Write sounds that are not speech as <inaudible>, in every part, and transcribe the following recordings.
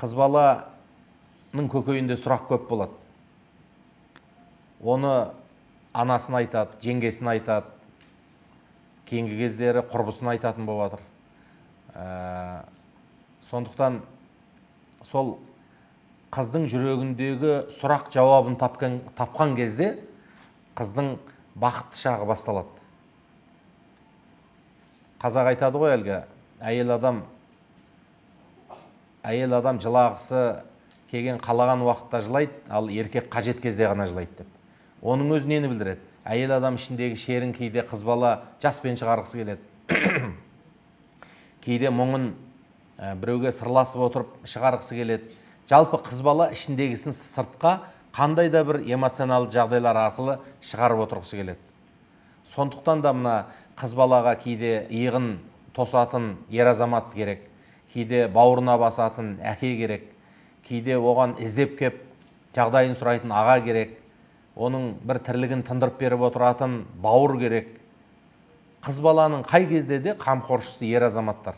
қыз баланың көкейінде сұрақ көп болады. Оны анасын айтады жеңгесін айтады кейінгі кездері құрбысын айтатын болып жатыр Ә, сондықтан сол қыздың жүрегіндегі сұрақ жауабын тапқан, тапқан кезде қыздың бақытты шағы басталады. Қазақ айтады ғой әлгі әйел адам әйел адам жылағысы келген қалаған уақытта жылайды ал еркек қажет кезде ғана жылайды деп. Оның өзі нені білдіреді? Әйел адам ішіндегі шерін кейде қыз бала жаспен шығарғысы келеді. <coughs> Кейде мұңын ә, біреуге сырласып отырып шығарғысы келеді. Жалпы қыз бала ішіндегісін сыртқа қандай да бір эмоционалды жағдайлар арқылы шығарып отырғысы келеді. Сондықтан да мына қыз балаға кейде иығын тосатын ер азамат керек. Кейде бауырына басатын әке керек кейде оған іздеп кеп жағдайын сұрайтын аға керек оның бір тірлігін тындырып беріп отыратын бауыр керек. Қыз баланың қай кезде де қамқоршысы ер азаматтар.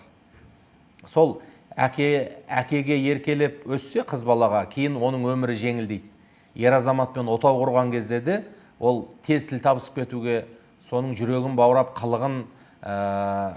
Сол әке әкеге еркелеп өссе қыз балаға кейін оның өмірі жеңілдейді. Ер азаматпен отау құрған кезде де ол тез тіл табысып кетуге соның жүрегін баурап қылығын ә,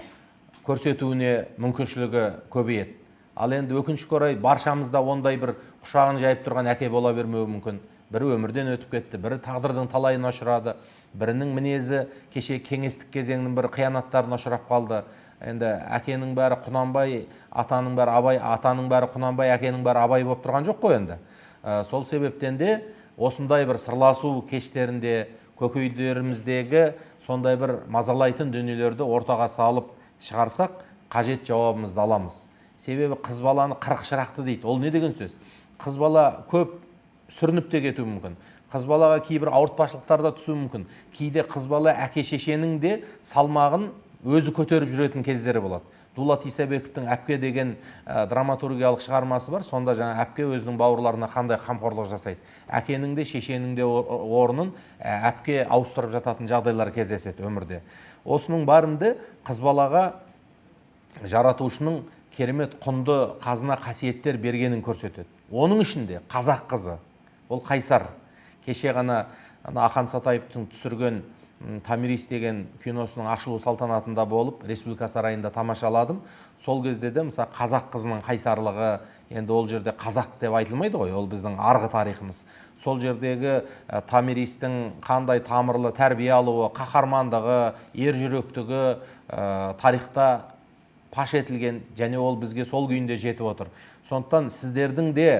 көрсетуіне мүмкіншілігі көбейеді. Ал енді өкінішке орай баршамызда ондай бір құшағын жайып тұрған әке бола бермеуі мүмкін. Бірі өмірден өтіп кетті бірі тағдырдың талайына ұшырады бірінің мінезі кеше кеңестік кезеңнің бір қиянаттарына ұшырап қалды. Енді әкенің бәрі құнанбай атаның бәрі абай атаның бәрі құнанбай әкенің бәрі абай болып тұрған жоқ қой енді. Ә, сол себептен де осындай бір сырласу кештерінде көкейдеріміздегі сондай бір мазалайтын дүниелерді ортаға салып шығарсақ қажет жауабымызды аламыз. Себебі қыз баланы қырық шырақты дейді. Ол не деген сөз? Қыз бала көп сүрініп те кетуі мүмкін. Қыз балаға кейбір ауыртпашылықтар да түсуі мүмкін. Кейде қыз бала әке шешенің де салмағын өзі көтеріп жүретін кездері болады. Дулат исабековтің әпке деген ә, драматургиялық шығармасы бар. Сонда жаңа әпке өзінің бауырларына қандай қамқорлық жасайды? Әкенің де шешенің де орнын ә, әпке ауыстырып жататын жағдайлар кездеседі өмірде. Осының барында қыз балаға жаратушының керемет құнды қазына қасиеттер бергенін көрсетеді. Оның ішінде қазақ қызы ол қайсар. Кеше ғана ақан сатаевтың түсірген томирис деген киносының ашылу салтанатында болып республика сарайында тамашаладым сол кезде де мысалы қазақ қызының қайсарлығы енді ол жерде қазақ деп айтылмайды ғой ол біздің арғы тарихымыз. Сол жердегі ә, томиристің қандай тамырлы тәрбие алуы қаһармандығы ержүректігі ә, тарихта паш етілген және ол бізге сол күйінде жетіп отыр. Сондықтан сіздердің де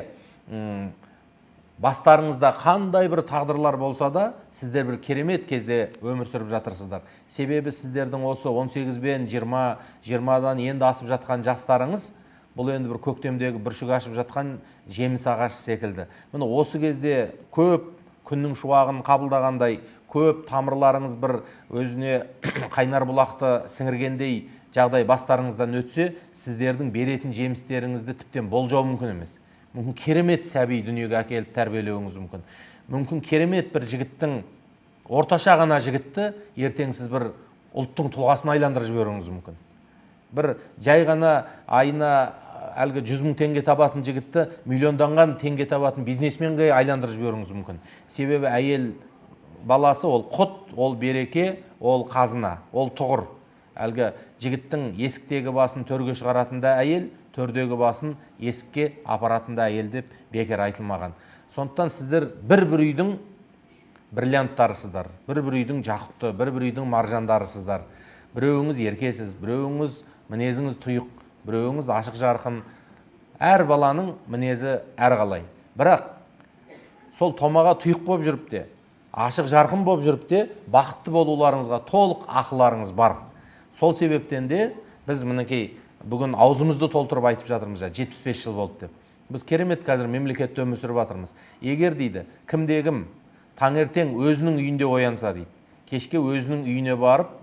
бастарыңызда қандай бір тағдырлар болса да сіздер бір керемет кезде өмір сүріп жатырсыздар. Себебі сіздердің осы 18 бен 20 20-дан енді асып жатқан жастарыңыз бұл енді бір көктемдегі бүршік ашып жатқан жеміс ағашы секілді. Міне осы кезде көп күннің шуағын қабылдағандай көп тамырларыңыз бір өзіне <clears throat> қайнар бұлақты сіңіргендей жағдай бастарыңыздан өтсе сіздердің беретін жемістеріңізді тіптен болжау мүмкін емес. Мүмкін керемет сәби дүниеге әкеліп тәрбиелеуіңіз мүмкін. Мүмкін керемет бір жігіттің орташа ғана жігітті ертең сіз бір ұлттың тұлғасын айландырып жіберуіңіз мүмкін. Бір жай ғана айына әлгі жүз мың теңге табатын жігітті миллионданған теңге табатын бизнесменге айландырып жіберуіңіз мүмкін. Себебі әйел баласы ол құт ол береке ол қазына ол тұғыр. Әлгі жігіттің есіктегі басын төрге шығаратында әйел төрдегі басын есікке апаратын да әйел деп бекер айтылмаған. Сондықтан сіздер бір бір үйдің бриллианттарысыздар бір бір үйдің жақұтты бір бір үйдің маржандарысыздар. Біреуіңіз еркесіз біреуіңіз мінезіңіз тұйық біреуіңіз ашық жарқын. Әр баланың мінезі әрқалай. Бірақ сол томаға тұйық болып жүріп те ашық жарқын болып жүріп те бақытты болуларыңызға толық ақыларыңыз бар. Сол себептен де біз мінекей бүгін аузымызды толтырып айтып жатырмыз жаңа жетпіс бес жыл болды деп біз керемет қазір мемлекетте өмір сүріп жатырмыз егер дейді кімде кім таңертең өзінің үйінде оянса дейді кешке өзінің үйіне барып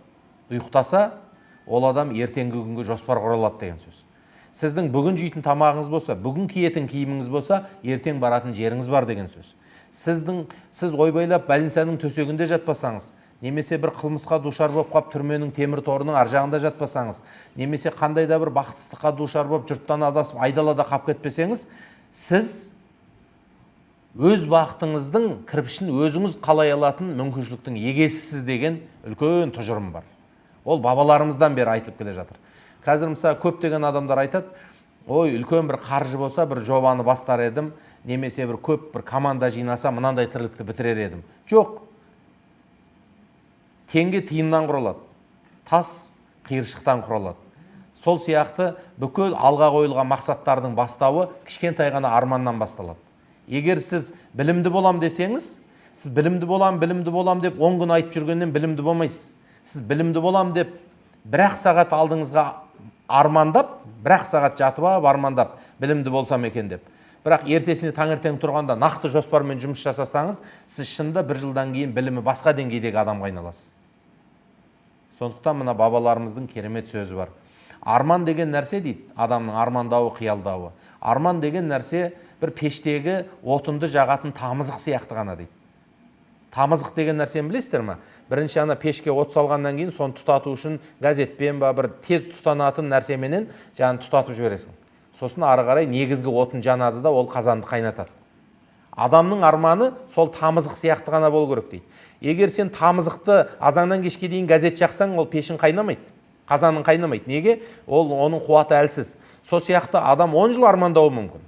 ұйықтаса ол адам ертеңгі күнге жоспар құра алады деген сөз. Сіздің бүгін жейтін тамағыңыз болса бүгін киетін киіміңіз болса ертең баратын жеріңіз бар деген сөз. Сіздің сіз ойбайлап больницаның төсегінде жатпасаңыз немесе бір қылмысқа душар болып қалып түрменің темір торының ар жағында жатпасаңыз немесе қандай да бір бақытсыздыққа душар болып жұрттан адасып айдалада қалып кетпесеңіз сіз өз бақытыңыздың кірпішін өзіңіз қалай алатын мүмкіншіліктің егесісіз деген үлкен тұжырым бар. Ол бабаларымыздан бері айтылып келе жатыр. Қазір мысалы көптеген адамдар айтады ой үлкен бір қаржы болса бір жобаны бастар едім немесе бір көп бір команда жинаса мынандай тірлікті бітірер едім жоқ теңге тиыннан құралады. Тас қиыршықтан құралады. Сол сияқты бүкіл алға қойылған мақсаттардың бастауы кішкентай ғана арманнан басталады. Егер сіз білімді болам десеңіз сіз білімді болам білімді болам деп он күн айтып жүргеннен білімді болмайсыз. Сіз білімді болам деп бір ақ сағат алдыңызға армандап бір ақ сағат жатып алып армандап білімді болсам екен деп. Бірақ ертесіне таңертең тұрғанда нақты жоспармен жұмыс жасасаңыз сіз шынында бір жылдан кейін білімі басқа деңгейдегі адамға айналасыз. Сондықтан мына бабаларымыздың керемет сөзі бар. Арман деген нәрсе дейді адамның армандауы қиялдауы. Арман деген нәрсе бір пештегі отынды жағатын тамызық сияқты ғана дейді. Тамызық деген нәрсені білесіздер ма бірінші ана пешке от салғаннан кейін соны тұтату үшін газетпен ба бір тез тұтанатын нәрсеменен жаңағы тұтатып жібересің. Сосын ары қарай негізгі отын жанады да ол қазанды қайнатады. Адамның арманы сол тамызық сияқты ғана болу керек дейді. Егер сен тамызықты азаннан кешке дейін газет жақсаң ол пешің қайнамайды қазаның қайнамайды. Неге? Ол оның қуаты әлсіз. Сол сияқты адам он жыл армандауы мүмкін.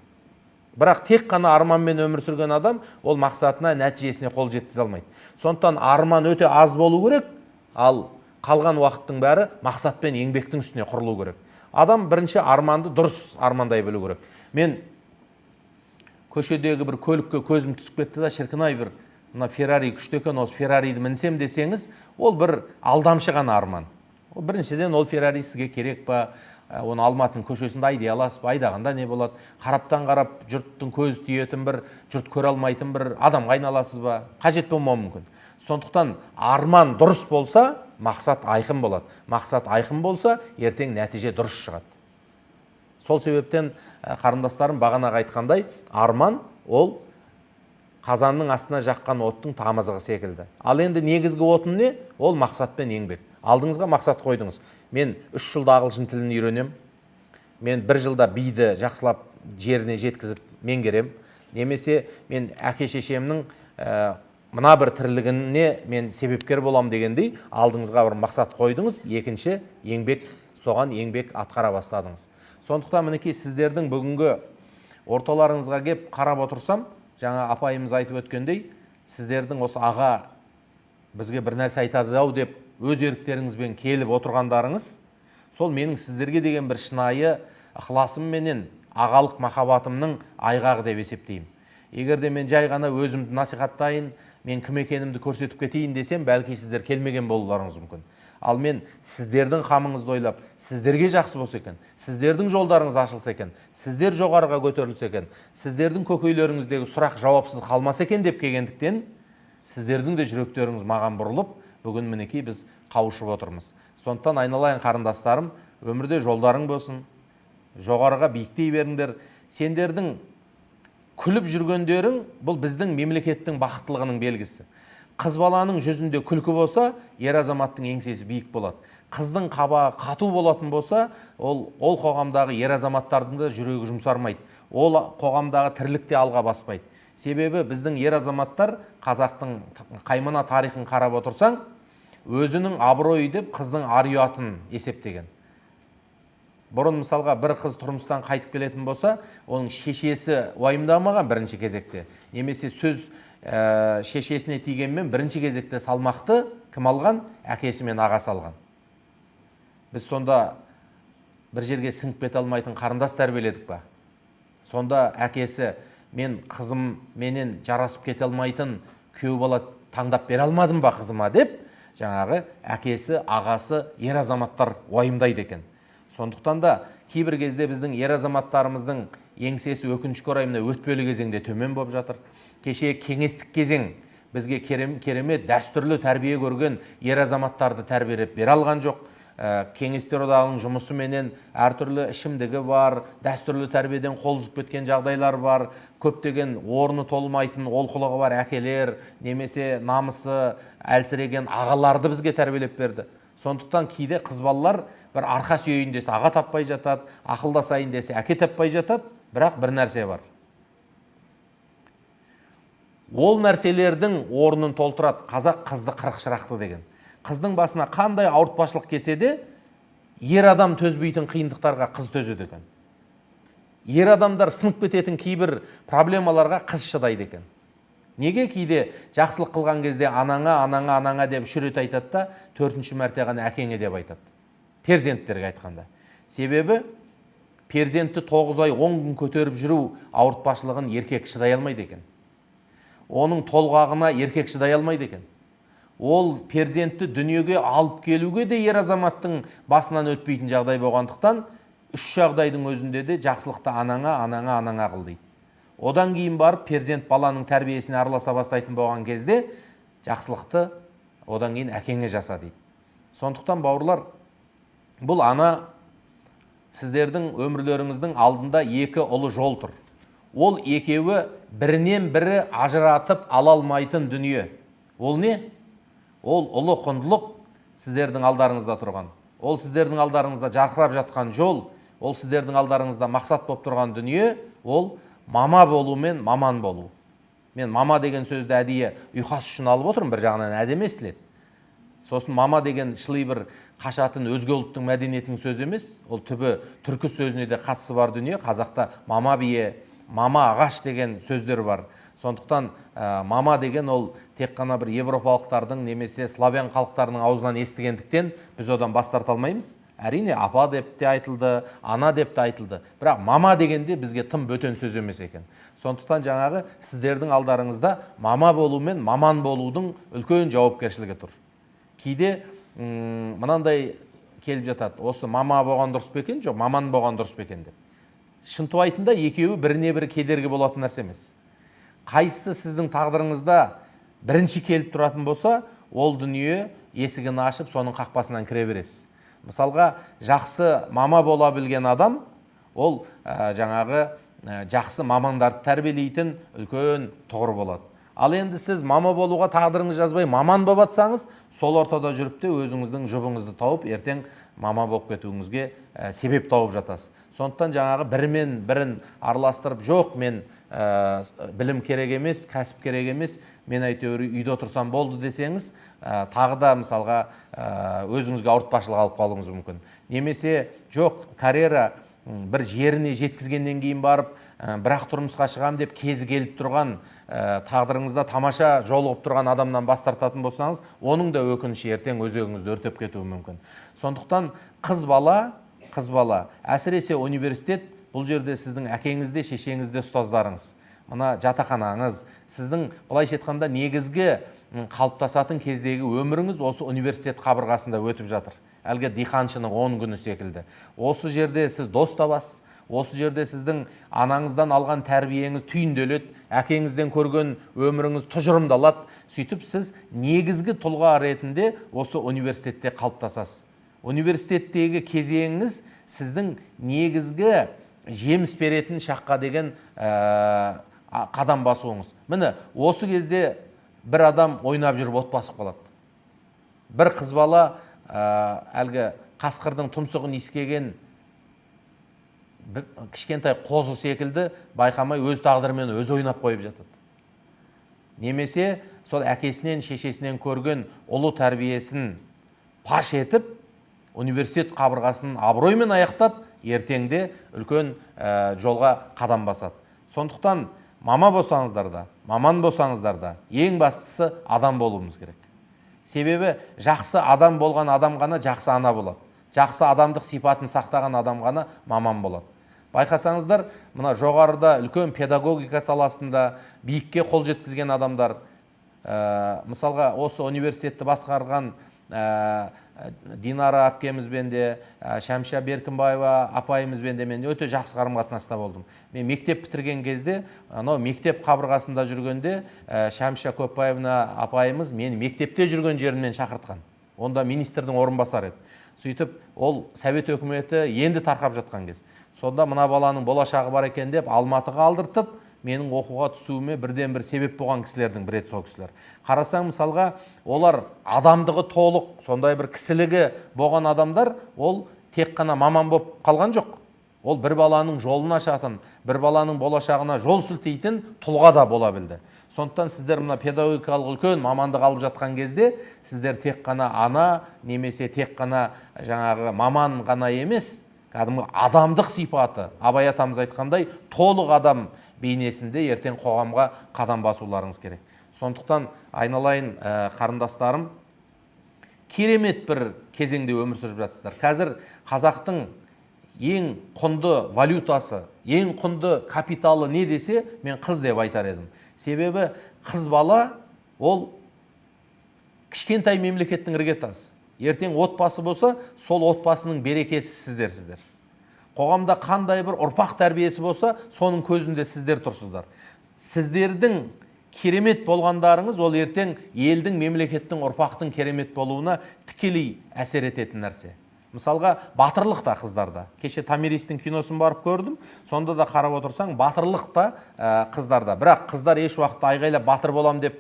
Бірақ тек қана арманмен өмір сүрген адам ол мақсатына нәтижесіне қол жеткізе алмайды. Сондықтан арман өте аз болу керек ал қалған уақыттың бәрі мақсат пен еңбектің үстіне құрылу керек. Адам бірінші арманды дұрыс армандай білу керек. Мен көшедегі бір көлікке көзім түсіп кетті да шіркін ай бір мына феррари күшті екен осы феррариді мінсем десеңіз ол бір алдамшы ғана арман. Біріншіден ол феррари сізге керек па? Ә, оны алматының көшесінде айдай аласыз ба? Айдағанда не болады? Қараптан қарап жұрттың көзі тиетін бір жұрт көре алмайтын бір адамға айналасыз ба? Қажет болмауы мүмкін. Сондықтан арман дұрыс болса мақсат айқын болады. Мақсат айқын болса ертең нәтиже дұрыс шығады. Сол себептен ә, қарындастарым бағанағы айтқандай арман ол қазанның астына жаққан оттың тамызығы секілді. Ал енді негізгі отын не? Ол мақсат пен еңбек. Алдыңызға мақсат қойдыңыз. Мен үш жылда ағылшын тілін үйренемін мен бір жылда биді жақсылап жеріне жеткізіп меңгерем. Немесе мен әке шешемнің ә, мына бір тірлігіне мен себепкер болам дегендей алдыңызға бір мақсат қойдыңыз. Екінші еңбек. Соған еңбек атқара бастадыңыз. Сондықтан мінекей сіздердің бүгінгі орталарыңызға кеп қарап отырсам жаңа апайымыз айтып өткендей сіздердің осы аға бізге бір нәрсе айтады ау деп өз еріктеріңізбен келіп отырғандарыңыз сол менің сіздерге деген бір шынайы ықыласым менен ағалық махаббатымның айғағы деп есептеймін. Егер де мен жай ғана өзімді насихаттайын мен кім екенімді көрсетіп кетейін десем бәлки сіздер келмеген болуларыңыз мүмкін. Ал мен сіздердің қамыңызды ойлап сіздерге жақсы болса екен сіздердің жолдарыңыз ашылса екен сіздер жоғарыға көтерілсе екен сіздердің көкейлеріңіздегі сұрақ жауапсыз қалмаса екен деп келгендіктен сіздердің де жүректеріңіз маған бұрылып бүгін мінекей біз қауышып отырмыз. Сондықтан айналайын қарындастарым өмірде жолдарың болсын жоғарыға биіктей беріңдер. Сендердің күліп жүргендерің бұл біздің мемлекеттің бақыттылығының белгісі. Қыз баланың жүзінде күлкі болса ер азаматтың еңсесі биік болады. Қыздың қабағы қату болатын болса ол ол қоғамдағы ер азаматтардың да жүрегі жұмсармайды. Ол қоғамдағы тірлік те алға баспайды. Себебі біздің ер азаматтар қазақтың қаймана тарихын қарап отырсаң өзінің абыройы деп қыздың ар ұятын есептеген. Бұрын мысалға бір қыз тұрмыстан қайтып келетін болса оның шешесі уайымдамаған бірінші кезекте. Немесе сөз ә, шешесіне тигенмен бірінші кезекте салмақты кім алған? Әкесі мен ағасы алған. Біз сонда бір жерге сіңіп кете алмайтын қарындас тәрбиеледік па? Сонда әкесі мен қызым менен жарасып кете алмайтын күйеу бала таңдап бере алмадым ба қызыма деп жаңағы әкесі ағасы ер азаматтар уайымдайды екен. Сондықтан да кейбір кезде біздің ер азаматтарымыздың еңсесі өкінішке орай мына өтпелі кезеңде төмен болып жатыр. Кеше кеңестік кезең бізге керемет дәстүрлі тәрбие көрген ер азаматтарды тәрбиелеп бере алған жоқ. Ә, кеңестер одағының жұмысыменен әртүрлі ішімдігі бар дәстүрлі тәрбиеден қол үзіп кеткен жағдайлар бар көптеген орны толмайтын олқылығы бар әкелер немесе намысы әлсіреген ағаларды бізге тәрбиелеп берді. Сондықтан кейде қыз балалар бір арқа сүйейін десе аға таппай жатады ақылдасайын десе әке таппай жатады бірақ бір нәрсе бар. Ол нәрселердің орнын толтырады. Қазақ қызды қырық шырақты деген. Қыздың басына қандай ауыртпашылық келсе де ер адам төзбейтін қиындықтарға қыз төзеді екен. Ер адамдар сынып кететін кейбір проблемаларға қыз шыдайды екен. Неге кейде жақсылық қылған кезде анаңа анаңа анаңа деп үш рет айтады да төртінші мәрте ғана әкеңе деп айтады. Перзенттерге айтқанда. Себебі перзентті тоғыз ай он күн көтеріп жүру ауыртпашылығын еркек шыдай алмайды екен. Оның толғағына еркек шыдай алмайды екен. Ол перзентті дүниеге алып келуге де ер азаматтың басынан өтпейтін жағдай болғандықтан үш жағдайдың өзінде де жақсылықты анаңа анаңа анаңа қыл дейді. Одан кейін барып перзент баланың тәрбиесіне араласа бастайтын болған кезде жақсылықты одан кейін әкеңе жаса дейді. Сондықтан бауырлар бұл ана сіздердің өмірлеріңіздің алдында екі ұлы жол тұр. Ол екеуі бірінен бірі ажыратып ала алмайтын дүние. Ол не? Ол ұлы құндылық сіздердің алдарыңызда тұрған. Ол сіздердің алдарыңызда жарқырап жатқан жол ол сіздердің алдарыңызда мақсат болып тұрған дүние ол мама болу мен маман болу. Мен мама деген сөзді әдейі ұйқас үшін алып отырмын бір жағынан әдемі естіледі сосын мама деген шыли бір қашатын өзге ұлттың мәдениетінің сөзі емес. Ол түбі түркі сөзіне де қатысы бар дүние. Қазақта мама бие мама ағаш деген сөздер бар. Сондықтан ә, мама деген ол тек қана бір европалықтардың немесе славян халықтарының аузынан естігендіктен біз одан бас тарта алмаймыз. Әрине апа деп те айтылды ана деп те айтылды. Бірақ мама дегенде бізге тым бөтен сөз емес екен. Сондықтан жаңағы сіздердің алдарыңызда мама болу мен маман болудың үлкен жауапкершілігі тұр. Кейде мынандай келіп жатады. Осы мама болған дұрыс па екен жоқ маман болған дұрыс па екен деп. Шынтуайтында екеуі біріне бірі кедергі болатын нәрсе емес. Қайсысы сіздің тағдырыңызда бірінші келіп тұратын болса ол дүние есігін ашып соның қақпасынан кіре бересіз. Мысалға жақсы мама бола білген адам ол ә, жаңағы ә, жақсы мамандарды тәрбиелейтін үлкен тұғыр болады. Ал енді сіз мама болуға тағдырыңыз жазбай маман болып жатсаңыз сол ортада жүріп те өзіңіздің жұбыңызды тауып ертең мама болып кетуіңізге ә, себеп тауып жатасыз. Сондықтан жаңағы бірімен бірін араластырып жоқ мен ә, білім керек емес кәсіп керек емес мен әйтеуір үйде отырсам болды десеңіз ә, тағы да мысалға ә, өзіңізге ауыртпашылық алып қалуыңыз мүмкін. Немесе жоқ карьера бір жеріне жеткізгеннен кейін барып ә, бірақ тұрмысқа шығамын деп кезі келіп тұрған ә, тағдырыңызда тамаша жолығып тұрған адамнан бас тартатын болсаңыз оның да өкініші ертең өзегіңізді өртеп кетуі мүмкін. Сондықтан қыз бала қыз бала. Әсіресе университет бұл жерде сіздің әкеңіз де шешеңіз де ұстаздарыңыз. Мына жатақханаңыз сіздің былайша айтқанда негізгі қалыптасатын кездегі өміріңіз осы университет қабырғасында өтіп жатыр. Әлгі диқаншының он күні секілді. Осы жерде сіз дос табасыз осы жерде сіздің анаңыздан алған тәрбиеңіз түйінделеді әкеңізден көрген өміріңіз тұжырымдалады. Сөйтіп сіз негізгі тұлға ретінде осы университетте қалыптасасыз. Университеттегі кезеңіңіз сіздің негізгі жеміс беретін шаққа деген ә, қадам басуыңыз. Міне осы кезде бір адам ойнап жүріп от басып қалады. Бір қыз бала ә, әлгі қасқырдың тұмсығын иіскеген кішкентай қозы секілді байқамай өз тағдырымен өзі ойнап қойып жатады. Немесе сол әкесінен шешесінен көрген ұлы тәрбиесін паш етіп университет қабырғасын абыроймен аяқтап ертеңде үлкен ә, жолға қадам басады. Сондықтан мама болсаңыздар да маман болсаңыздар да ең бастысы адам болуымыз керек. Себебі жақсы адам болған адам ғана жақсы ана болады. Жақсы адамдық сипатын сақтаған адам ғана маман болады. Байқасаңыздар мына жоғарыда үлкен педагогика саласында биікке қол жеткізген адамдар ә, мысалға осы университетті басқарған ә, динара әпкемізбен де ә, шәмшә беркінбаева апайымызбен де мен өте жақсы қарым қатынаста болдым. Мен мектеп бітірген кезде анау мектеп қабырғасында жүргенде ә, шәмшә көпбаевна апайымыз мені мектепте жүрген жерімнен шақыртқан. Онда министрдің орынбасары еді. Сөйтіп ол совет өкіметі енді тарқап жатқан кез. Сонда мына баланың болашағы бар екен деп алматыға алдыртып менің оқуға түсуіме бірден бір себеп болған кісілердің бірі еді сол кісілер. Қарасаң мысалға олар адамдығы толық сондай бір кісілігі болған адамдар ол тек қана маман болып қалған жоқ. Ол бір баланың жолын ашатын бір баланың болашағына жол сілтейтін тұлға да бола білді. Сондықтан сіздер мына педагогикалық үлкен мамандық алып жатқан кезде сіздер тек қана ана немесе тек қана жаңағы маман ғана емес кәдімгі адамдық сипаты. Абай атамыз айтқандай толық адам бейнесінде ертең қоғамға қадам басуларыңыз керек. Сондықтан айналайын ә, қарындастарым керемет бір кезеңде өмір сүріп жатсыздар. Қазір қазақтың ең құнды валютасы ең құнды капиталы не десе мен қыз деп айтар едім. Себебі қыз бала ол кішкентай мемлекеттің іргетасы. Ертең отбасы болса сол отбасының берекесі сіздерсіздер. Қоғамда қандай бір ұрпақ тәрбиесі болса соның көзінде сіздер тұрсыздар. Сіздердің керемет болғандарыңыз ол ертең елдің мемлекеттің ұрпақтың керемет болуына тікелей әсер ететін нәрсе. Мысалға батырлық та қыздарда. Кеше томиристің киносын барып көрдім. Сонда да қарап отырсаң батырлық та ә, қыздарда. Бірақ қыздар еш уақытта айғайлап батыр болам деп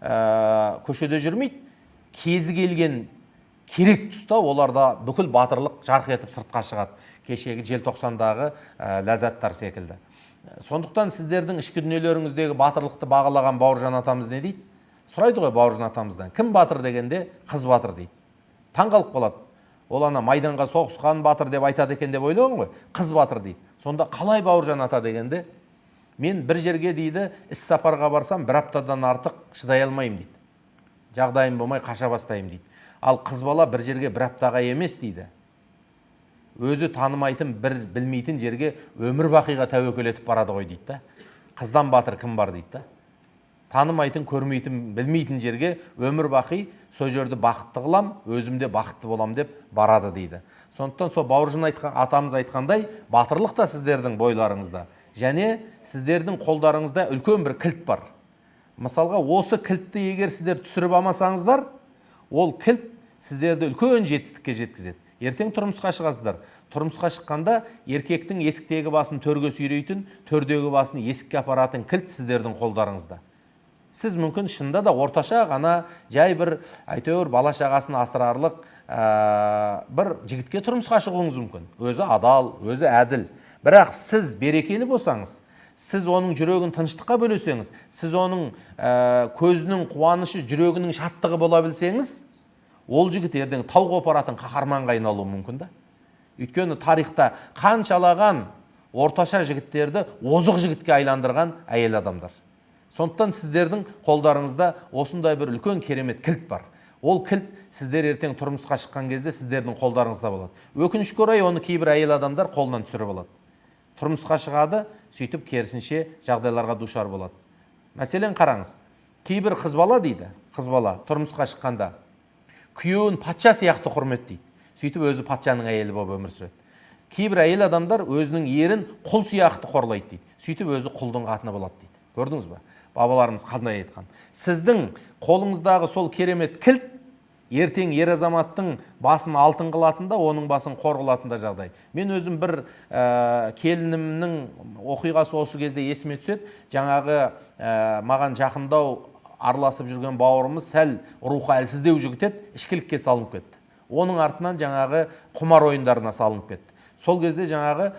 ә, көшеде жүрмейді. Кезі келген керек тұста оларда бүкіл батырлық жарқ етіп сыртқа шығады. Кешегі желтоқсандағы ә, ләззаттар секілді. Сондықтан сіздердің ішкі дүниелеріңіздегі батырлықты бағалаған бауыржан атамыз не дейді? Сұрайды ғой бауыржан атамыздан кім батыр? дегенде қыз батыр дейді. Таңқалып қалады. Ол ана майданға соғысқан батыр деп айтады екен деп ойлаған ғой қыз батыр дейді. Сонда қалай бауыржан ата? дегенде мен бір жерге дейді іс сапарға барсам бір аптадан артық шыдай алмаймын дейді. Жағдайым болмай қаша бастаймын дейді. Ал қыз бала бір жерге бір аптаға емес дейді. Өзі танымайтын бір білмейтін жерге өмір бақиға тәуекел етіп барады ғой дейді да. Қыздан батыр кім бар дейді да. Танымайтын көрмейтін білмейтін жерге өмір бақи сол жерді бақытты қылам өзім де бақытты болам деп барады дейді. Сондықтан сол бауыржан айтқан атамыз айтқандай батырлық та сіздердің бойларыңызда. Және сіздердің қолдарыңызда үлкен бір кілт бар. Мысалға осы кілтті егер сіздер түсіріп алмасаңыздар ол кілт сіздерді үлкен жетістікке жеткізеді. Ертең тұрмысқа шығасыздар. Тұрмысқа шыққанда еркектің есіктегі басын төрге сүйрейтін төрдегі басын есікке апаратын кілт сіздердің қолдарыңызда. Сіз мүмкін шынында да орташа ғана жай бір әйтеуір бала шағасын асырарлық ә, бір жігітке тұрмысқа шығуыңыз мүмкін. Өзі адал өзі әділ. Бірақ сіз берекелі болсаңыз сіз оның жүрегін тыныштыққа бөлесеңіз сіз оның ә, көзінің қуанышы жүрегінің шаттығы бола білсеңіз ол жігіт ертең тау қопаратын қаһарманға айналуы мүмкін да. Өйткені тарихта қаншалаған орташа жігіттерді озық жігітке айландырған әйел адамдар. Сондықтан сіздердің қолдарыңызда осындай бір үлкен керемет кілт бар. Ол кілт сіздер ертең тұрмысқа шыққан кезде сіздердің қолдарыңызда болады. Өкінішке орай оны кейбір әйел адамдар қолынан түсіріп алады. Тұрмысқа шығады сөйтіп керісінше жағдайларға душар болады. Мәселен қараңыз кейбір қыз бала дейді. Қыз бала тұрмысқа шыққанда күйеуін патша сияқты құрметтейді сөйтіп өзі патшаның әйелі болып өмір сүреді кейбір әйел адамдар өзінің ерін құл сияқты қорлайды дейді сөйтіп өзі құлдың қатыны болады дейді көрдіңіз ба бабаларымыз қандай айтқан сіздің қолыңыздағы сол керемет кілт ертең ер азаматтың басын алтын қылатын да оның басын қор қылатын да жағдай мен өзім бір ә, келінімнің оқиғасы осы кезде есіме түседі жаңағы ә, маған жақындау араласып жүрген бауырымыз сәл рухы әлсіздеу жігіт еді ішкілікке салынып кетті. Оның артынан жаңағы құмар ойындарына салынып кетті. Сол кезде жаңағы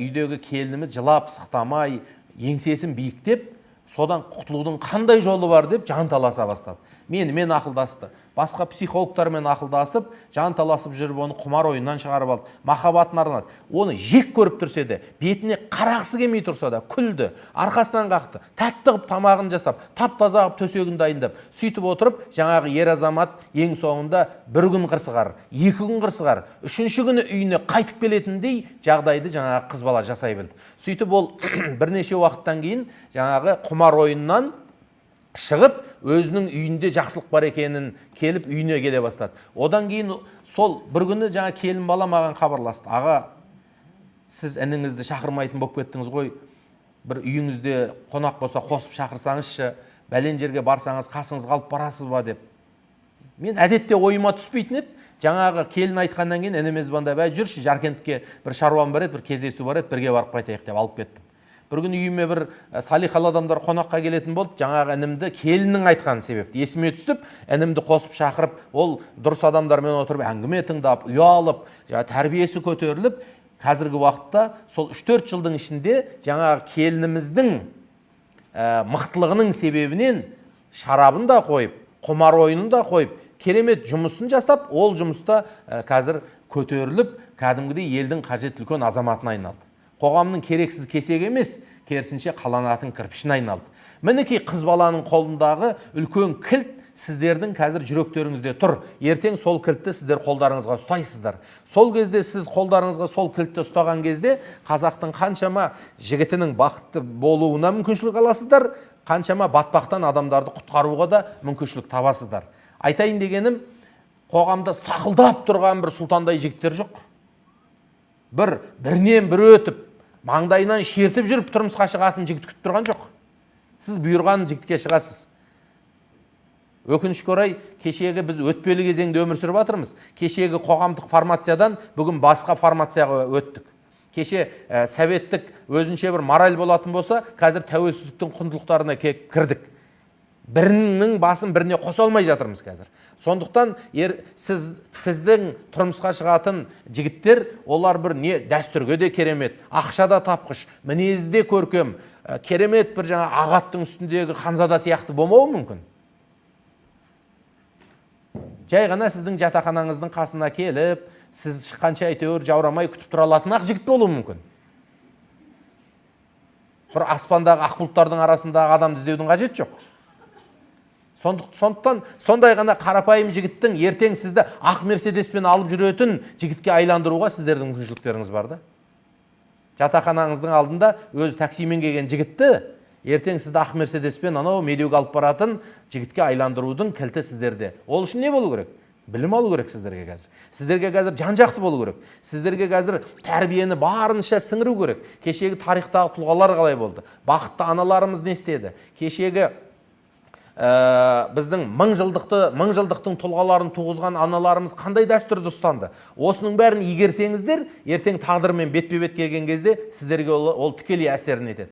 үйдегі келініміз жылап сықтамай еңсесін биіктеп содан құтылудың қандай жолы бар деп жанталаса бастады. Менімен ақылдасты басқа психологтармен ақылдасып жанталасып жүріп оны құмар ойыннан шығарып алды. Махаббатын арнады. Оны жек көріп тұрса да бетіне қарағысы келмей тұрса да күлді арқасынан қақты тәтті қылып тамағын жасап тап таза қылып төсегін дайындап сөйтіп отырып жаңағы ер азамат ең соңында бір күн қырсығар екі күн қырсығар үшінші күні үйіне қайтып келетіндей жағдайды жаңағы қыз бала жасай білді. Сөйтіп ол <clears throat> бірнеше уақыттан кейін жаңағы құмар ойыннан шығып өзінің үйінде жақсылық бар екенін келіп үйіне келе бастады. Одан кейін сол бір күні жаңа келін бала маған хабарласты. Аға сіз ініңізді шақырмайтын болып кеттіңіз ғой. Бір үйіңізде қонақ болса қосып шақырсаңызшы бәлен жерге барсаңыз қасыңызға алып барасыз ба деп. Мен әдетте ойыма түспейтін еді. Жаңағы келін айтқаннан кейін ініме звондап әй жүрші жаркентке бір шаруам бар еді бір кездесу бар еді бірге барып қайтайық деп алып кеттім. Бір күні үйіме бір салихалы адамдар қонаққа келетін болды. Жаңағы інімді келіннің айтқан себепті. Есіме түсіп інімді қосып шақырып ол дұрыс адамдармен отырып әңгіме тыңдап ұялып жаңағы тәрбиесі көтеріліп қазіргі уақытта сол үш төрт жылдың ішінде жаңағы келініміздің ә, мықтылығының себебінен шарабын да қойып құмар ойынын да қойып керемет жұмысын жасап ол жұмыста ә, қазір көтеріліп кәдімгідей елдің қажет үлкен азаматына айналды. Қоғамның керексіз кесек емес керісінше қаланатын кірпішіне айналды. Мінекей қыз баланың қолындағы үлкен кілт сіздердің қазір жүректеріңізде тұр. Ертең сол кілтті сіздер қолдарыңызға ұстайсыздар. Сол кезде сіз қолдарыңызға сол кілтті ұстаған кезде қазақтың қаншама жігітінің бақытты болуына мүмкіншілік аласыздар қаншама батпақтан адамдарды құтқаруға да мүмкіншілік табасыздар. Айтайын дегенім қоғамда сақылдап тұрған бір сұлтандай жігіттер жоқ. Бір бірінен бірі өтіп маңдайынан шертіп жүріп тұрмысқа шығатын жігіт күтіп тұрған жоқ. Сіз бұйырған жігітке шығасыз. Өкінішке орай кешегі біз өтпелі кезеңде өмір сүріп жатырмыз кешегі қоғамдық формациядан бүгін басқа формацияға өттік. Кеше ә, советтік өзінше бір мораль болатын болса қазір тәуелсіздіктің құндылықтарына кірдік. Бірінің басын біріне қоса алмай жатырмыз қазір. Сондықтан ер, сіз, сіздің тұрмысқа шығатын жігіттер олар бір не дәстүрге де керемет ақша да тапқыш мінезі де көркем. Ә, керемет бір жаңа ағаттың үстіндегі ханзада сияқты болмауы мүмкін. Жай ғана сіздің жатақханаңыздың қасына келіп сіз шыққанша әйтеуір жаурамай күтіп тұра алатын ақ жігіт болуы мүмкін. Бір аспандағы ақ бұлттардың арасындағы адамды іздеудің қажеті жоқ. Сондықтан сондай ғана қарапайым жігіттің ертең сізді ақ мерседеспен алып жүретін жігітке айландыруға сіздердің мүмкіншіліктеріңіз бар да? Жатақханаңыздың алдында өзі таксимен келген жігітті ертең сізді ақ мерседеспен анау медеуге алып баратын жігітке айландырудың кілті сіздерде. Ол үшін не болу керек? Білім алу керек сіздерге қазір. Сіздерге қазір жан жақты болу керек. Сіздерге қазір тәрбиені барынша сіңіру керек. Кешегі тарихтағы тұлғалар қалай болды? Бақытты аналарымыз не істеді? Кешегі ә, біздің мың жылдықты мың жылдықтың тұлғаларын туғызған аналарымыз қандай дәстүрді ұстанды? Осының бәрін игерсеңіздер ертең тағдырмен бетпе бет келген кезде сіздерге ол, ол тікелей әсерін етеді.